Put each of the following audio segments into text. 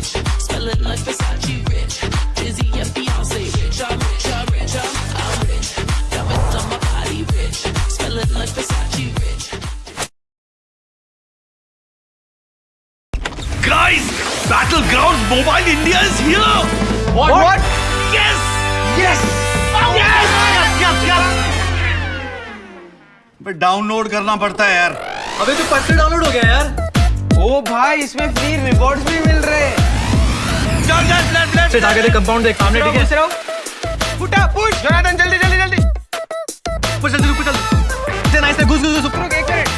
rich. Smelling like Versace rich. Dizzy and Beyonce rich. I'm rich, I'm rich, I'm, I'm rich. Diamonds on my body rich. Smelling like Versace rich. Guys, Battlegrounds Mobile India is here! What? What? what? Yes! Yes! Oh, Yes! Yes! Yes! But download करना पड़ता है यार अबे तो परसों download हो गया यार ओ भाई इसमें फ्री रिवॉर्ड्स भी मिल रहे हैं। चल चल चल चल से आगे कंपाउंड देख सामने ठीक है? फुटा पुश जोनाथन जल्दी जल्दी जल्दी। पुश जल्दी पुश जल्दी। से नाइस से घुस घुस घुस। रुक एक मिनट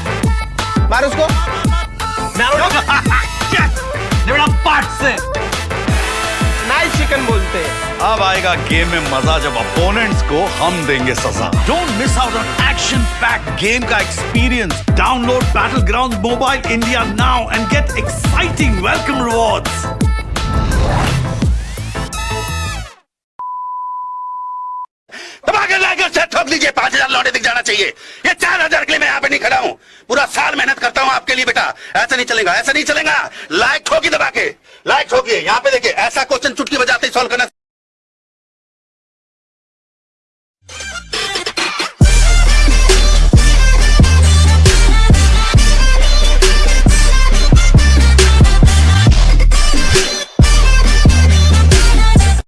मार उसको। बेटा पार्ट से नाइस पार्ट बोलते अब आएगा गेम में मज़ा जब अपोनेंट्स को हम देंगे सजा। Don't miss out on action-packed game का experience. Download Battlegrounds Mobile India now and get exciting welcome rewards. धमाके लाकर से ठोक लीजिए पाँच हज़ार लौटे दिख जाना चाहिए। ये चार हज़ार के लिए मैं यहाँ पे नहीं खड़ा हूँ। पूरा साल मेहनत करता हूँ आपके लिए बेटा। ऐसा नहीं चलेगा, ऐसा नहीं चलेगा। लाइक ठोकी दबा के। लाइक ठोकिए यहाँ पे देखिए, ऐसा क्वेश्चन चुटकी बजाते ही सॉल्व